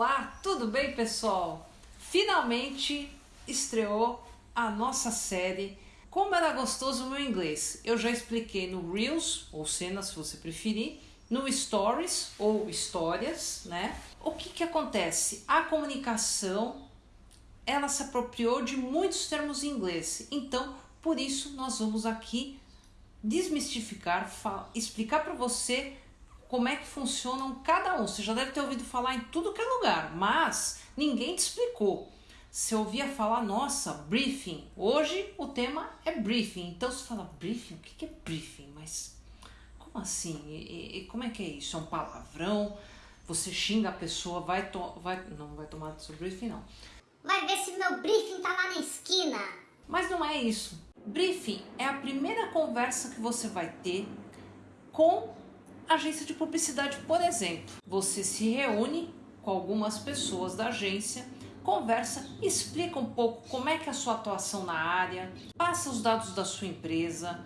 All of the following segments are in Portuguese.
Olá, tudo bem pessoal? Finalmente estreou a nossa série Como era gostoso o meu inglês. Eu já expliquei no Reels, ou cenas se você preferir, no Stories ou Histórias, né? O que que acontece? A comunicação, ela se apropriou de muitos termos em inglês. Então, por isso nós vamos aqui desmistificar, explicar para você como é que funcionam cada um. Você já deve ter ouvido falar em tudo que é lugar, mas ninguém te explicou. Você ouvia falar, nossa, briefing. Hoje o tema é briefing. Então você fala, briefing? O que é briefing? Mas como assim? E, e, como é que é isso? É um palavrão? Você xinga a pessoa, vai, vai não vai tomar seu briefing não. Vai ver se meu briefing tá lá na esquina. Mas não é isso. Briefing é a primeira conversa que você vai ter com agência de publicidade, por exemplo. Você se reúne com algumas pessoas da agência, conversa, explica um pouco como é que é a sua atuação na área, passa os dados da sua empresa,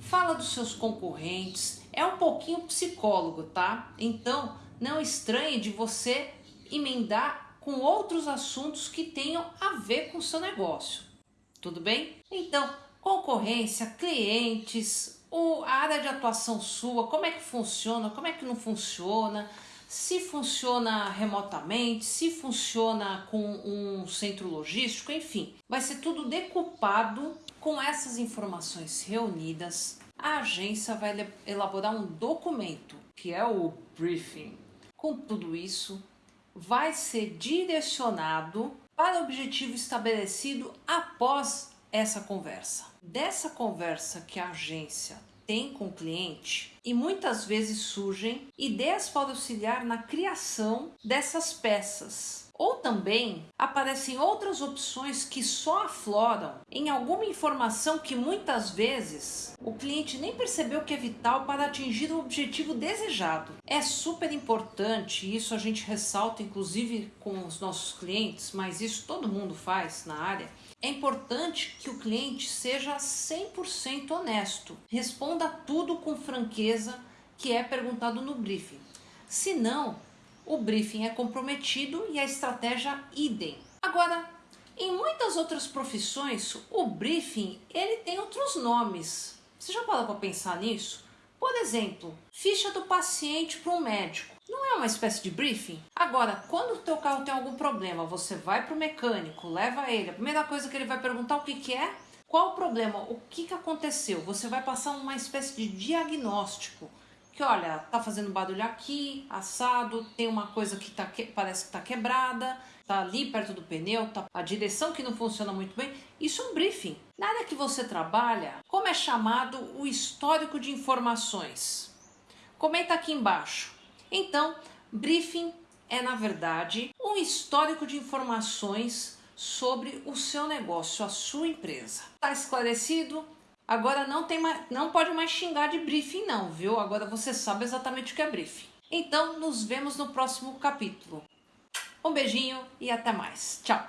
fala dos seus concorrentes, é um pouquinho psicólogo, tá? Então, não estranhe de você emendar com outros assuntos que tenham a ver com o seu negócio. Tudo bem? Então, concorrência, clientes, o, a área de atuação sua, como é que funciona, como é que não funciona, se funciona remotamente, se funciona com um centro logístico, enfim. Vai ser tudo decupado com essas informações reunidas. A agência vai elaborar um documento, que é o briefing. Com tudo isso, vai ser direcionado para o objetivo estabelecido após essa conversa. Dessa conversa que a agência tem com o cliente e muitas vezes surgem ideias para auxiliar na criação dessas peças. Ou também aparecem outras opções que só afloram em alguma informação que muitas vezes o cliente nem percebeu que é vital para atingir o objetivo desejado. É super importante, isso a gente ressalta inclusive com os nossos clientes, mas isso todo mundo faz na área é importante que o cliente seja 100% honesto, responda tudo com franqueza que é perguntado no briefing. Senão, o briefing é comprometido e a estratégia idem. Agora, em muitas outras profissões, o briefing ele tem outros nomes. Você já parou para pensar nisso? Por exemplo, ficha do paciente para um médico. Não é uma espécie de briefing? Agora, quando o teu carro tem algum problema, você vai para o mecânico, leva ele, a primeira coisa que ele vai perguntar o que, que é, qual o problema, o que, que aconteceu? Você vai passar uma espécie de diagnóstico. Que olha, tá fazendo barulho aqui, assado, tem uma coisa que tá que, parece que tá quebrada, tá ali perto do pneu, tá a direção que não funciona muito bem. Isso é um briefing. Na área que você trabalha, como é chamado o histórico de informações? Comenta aqui embaixo. Então, briefing é na verdade um histórico de informações sobre o seu negócio, a sua empresa. Tá esclarecido? Agora não tem mais, não pode mais xingar de briefing não, viu? Agora você sabe exatamente o que é briefing. Então, nos vemos no próximo capítulo. Um beijinho e até mais. Tchau!